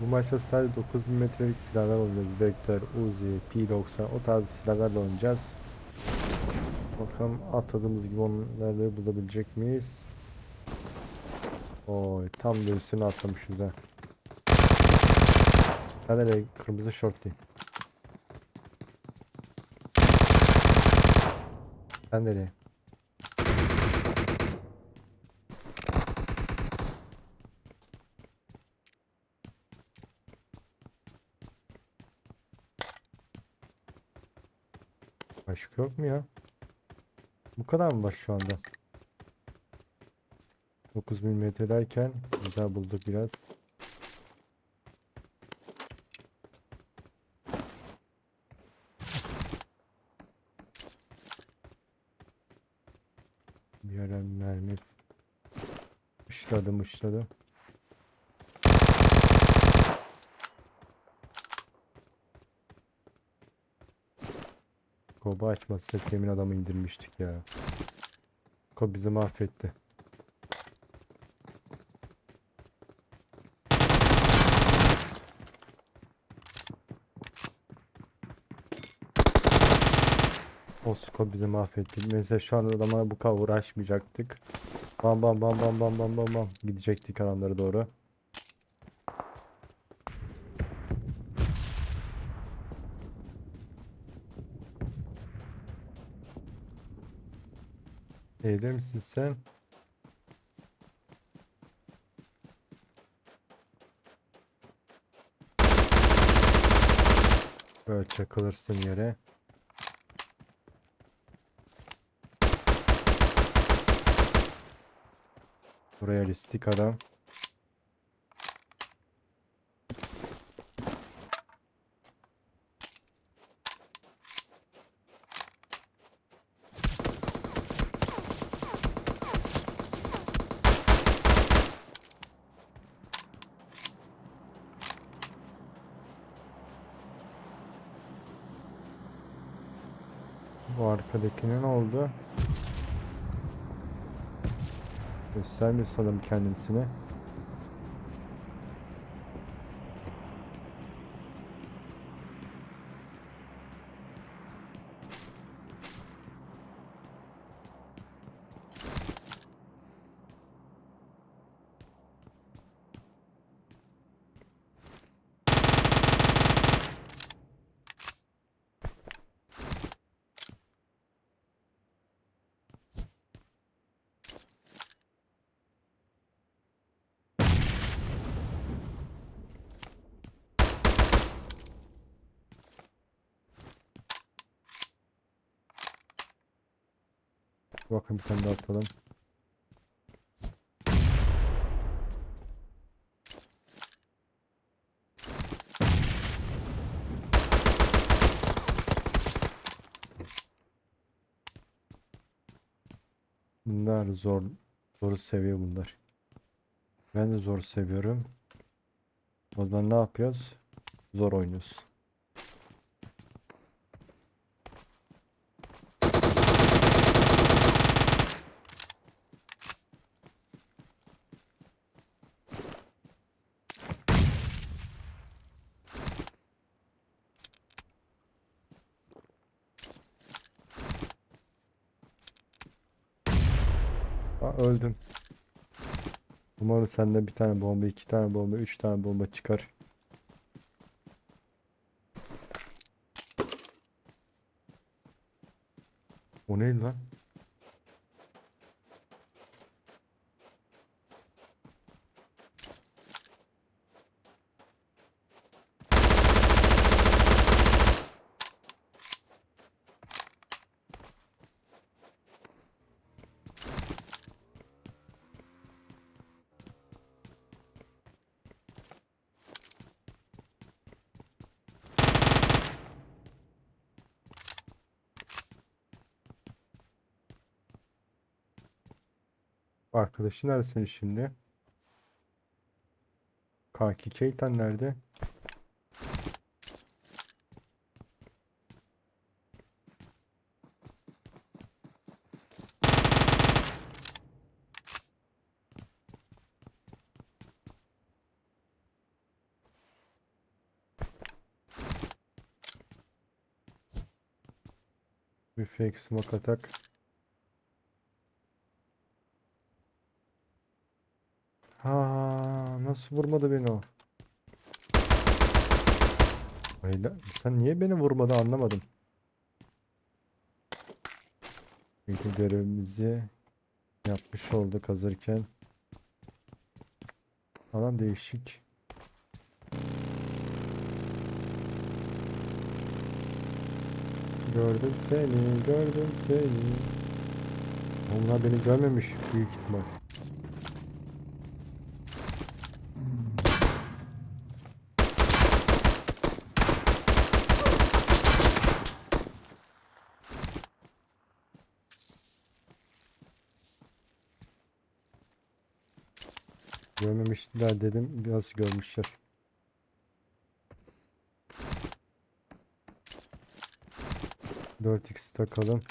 Bu maçta sadece 9 metrelik silahlar oynayacağız. Vektör, Uzi, P90 o tarz silahlarla oynayacağız. Bakalım atladığımız gibi onları bulabilecek miyiz? Oy tam da üstüne atlamışız ha. De kırmızı şortlu. Sen nereye? Başka yok mu ya? Bu kadar mı var şu anda? 9 mm derken güzel bulduk biraz. Bir ara mermi mışladı mışladı. Koba açmazsak yemin adamı indirmiştik ya. Kob bizi mahvetti. O Kob bizi mahvetti. Mesela şu anda adamlara bu kadar uğraşmayacaktık. Bam bam bam bam bam bam bam bam gidecektik alanlara doğru. Evde misin sen? Böyle çakılırsın yere. Buraya listik adam. Ne oldu? Göstermiyor sanırım kendisini. Bakın bir tane daha atalım. Bunlar zor, zoru seviyor bunlar. Ben de zor seviyorum. O zaman ne yapıyoruz? Zor oynuyoruz. Öldüm. Umarım sende bir tane bomba, iki tane bomba, üç tane bomba çıkar. O neydi lan? Arkadaşı neredesin şimdi? Kaki Keitan nerede? Reflex smoke atak. Nasıl vurmadı beni o? Öyle, sen niye beni vurmadı anlamadım. Çünkü görevimizi yapmış olduk hazırken. Alan değişik. Gördüm seni, gördüm seni. Onlar beni görmemiş büyük ihtimal. Görmemişler dedim. Nasıl görmüşler? Dört x takalım.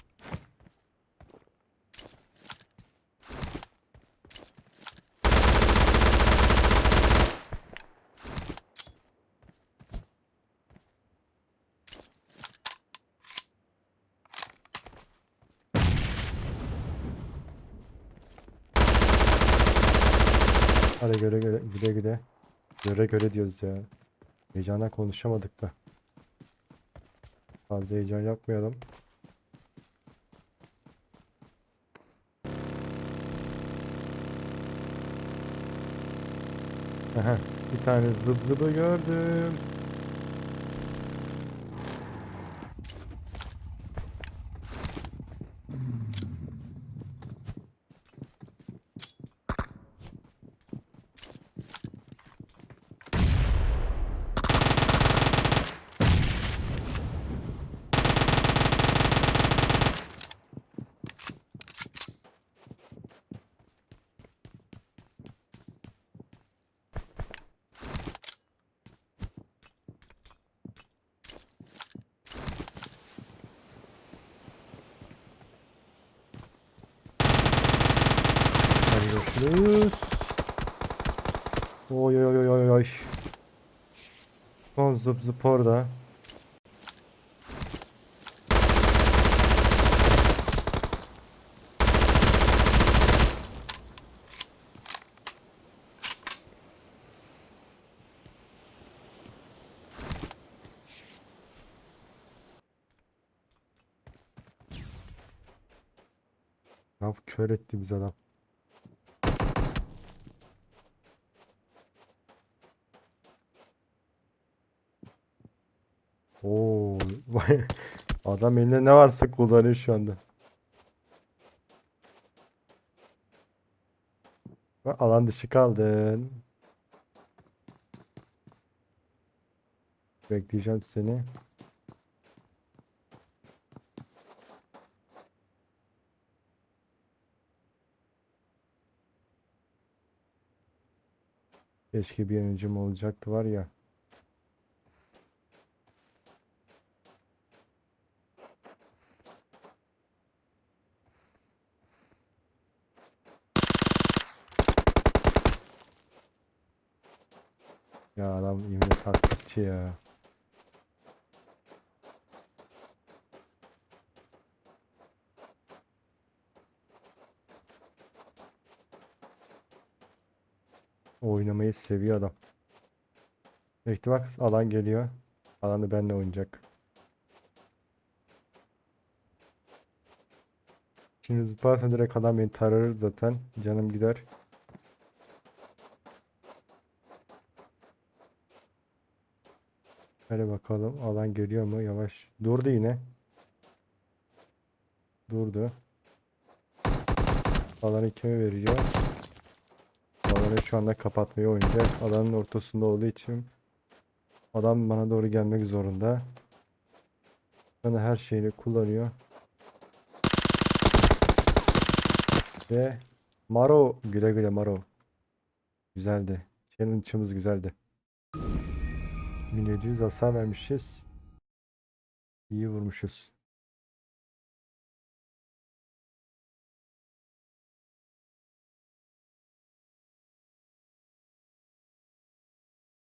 Hadi göre göre güle güle. Göre göre diyoruz ya. Heyecandan konuşamadık da. Fazla heyecan yapmayalım. Aha, bir tane zıp zıbı gördüm. Görüşürüz. Oy oy oy oy oy. Son zıp zıp orada. Ya kör etti biz adam. Adam elinde ne varsa kullanıyor şu anda. Alan dışı kaldın. Bekleyeceğim seni. Keşke bir yanıcım olacaktı var ya. İmle taktikçi ya. Oynamayı seviyor adam. Bekle bak alan geliyor. Alanı benimle oynayacak. Şimdi zıplarsa direkt adam beni tarar zaten. Canım gider. Hadi bakalım alan geliyor mu? Yavaş. Durdu yine. Durdu. Alanı kime veriyor? Alanı şu anda kapatmayı oynayacak. Alanın ortasında olduğu için adam bana doğru gelmek zorunda. Bana her şeyini kullanıyor. Ve Maro güle güle Maro. Güzeldi. Challenge'ımız güzeldi. 1700 hasar vermişiz. İyi vurmuşuz.